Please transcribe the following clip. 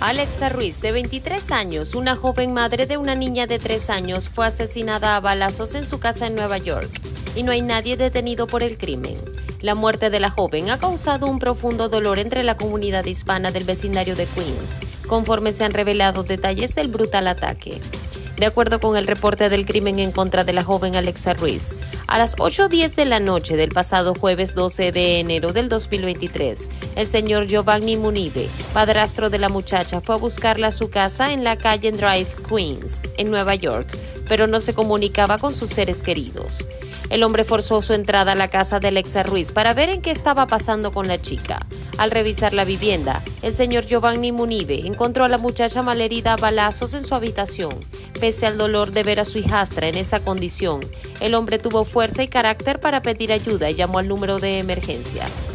Alexa Ruiz, de 23 años, una joven madre de una niña de 3 años, fue asesinada a balazos en su casa en Nueva York y no hay nadie detenido por el crimen. La muerte de la joven ha causado un profundo dolor entre la comunidad hispana del vecindario de Queens, conforme se han revelado detalles del brutal ataque de acuerdo con el reporte del crimen en contra de la joven Alexa Ruiz. A las 8.10 de la noche del pasado jueves 12 de enero del 2023, el señor Giovanni Munibe, padrastro de la muchacha, fue a buscarla a su casa en la calle Drive, Queens, en Nueva York, pero no se comunicaba con sus seres queridos. El hombre forzó su entrada a la casa de Alexa Ruiz para ver en qué estaba pasando con la chica. Al revisar la vivienda, el señor Giovanni Munibe encontró a la muchacha malherida a balazos en su habitación. Pese al dolor de ver a su hijastra en esa condición, el hombre tuvo fuerza y carácter para pedir ayuda y llamó al número de emergencias.